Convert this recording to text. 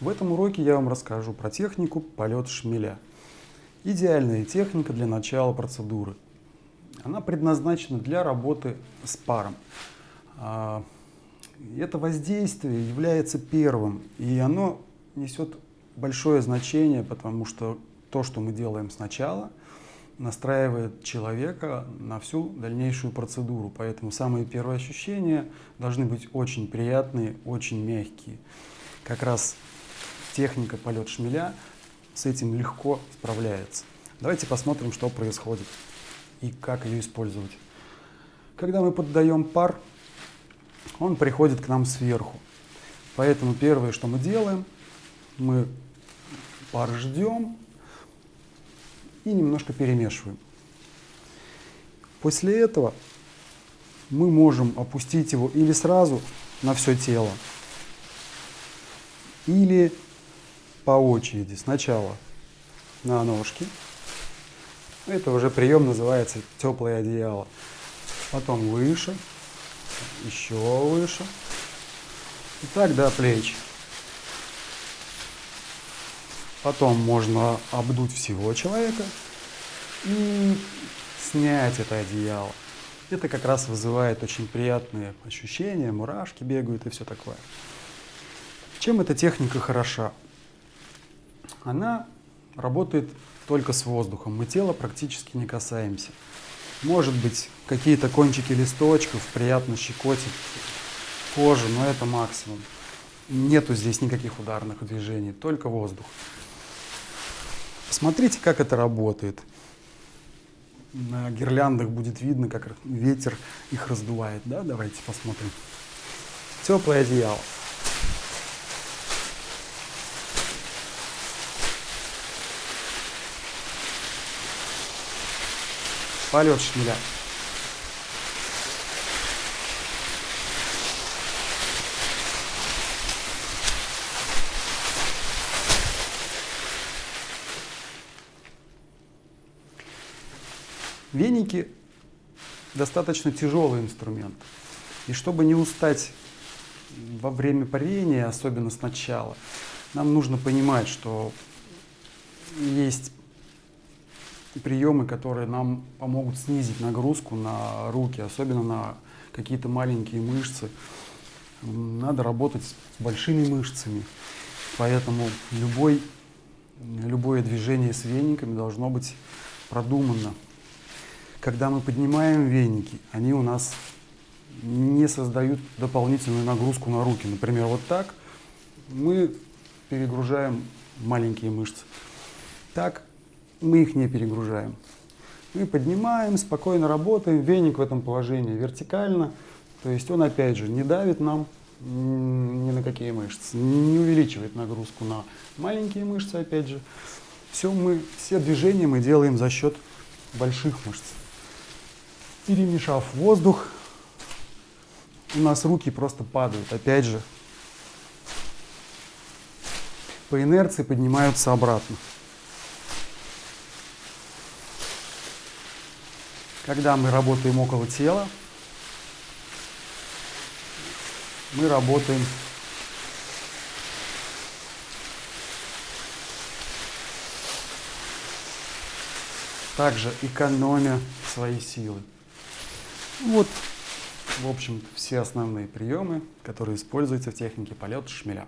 В этом уроке я вам расскажу про технику полет шмеля. Идеальная техника для начала процедуры. Она предназначена для работы с паром. А, это воздействие является первым, и оно несет большое значение, потому что то, что мы делаем сначала, настраивает человека на всю дальнейшую процедуру. Поэтому самые первые ощущения должны быть очень приятные, очень мягкие. Как раз техника полет шмеля с этим легко справляется. Давайте посмотрим, что происходит и как ее использовать. Когда мы поддаем пар, он приходит к нам сверху. Поэтому первое, что мы делаем, мы пар ждем и немножко перемешиваем. После этого мы можем опустить его или сразу на все тело, или по очереди. Сначала на ножки. Это уже прием называется теплое одеяло. Потом выше, еще выше. И так до плеч. Потом можно обдуть всего человека и снять это одеяло. Это как раз вызывает очень приятные ощущения, мурашки бегают и все такое. Чем эта техника хороша? Она работает только с воздухом, мы тело практически не касаемся. Может быть, какие-то кончики листочков приятно щекотят кожу, но это максимум. Нету здесь никаких ударных движений, только воздух. Посмотрите, как это работает. На гирляндах будет видно, как ветер их раздувает. Да? Давайте посмотрим. Теплое одеяло. Полет шмеля. Веники достаточно тяжелый инструмент. И чтобы не устать во время парения, особенно сначала, нам нужно понимать, что есть приемы, которые нам помогут снизить нагрузку на руки, особенно на какие-то маленькие мышцы. Надо работать с большими мышцами, поэтому любой, любое движение с вениками должно быть продумано. Когда мы поднимаем веники, они у нас не создают дополнительную нагрузку на руки. Например, вот так мы перегружаем маленькие мышцы. Так мы их не перегружаем. Мы поднимаем, спокойно работаем, веник в этом положении вертикально, то есть он опять же не давит нам ни на какие мышцы, не увеличивает нагрузку на маленькие мышцы опять же. Все, мы, все движения мы делаем за счет больших мышц перемешав воздух, у нас руки просто падают. Опять же, по инерции поднимаются обратно. Когда мы работаем около тела, мы работаем также экономя свои силы. Вот, в общем, все основные приемы, которые используются в технике полета шмеля.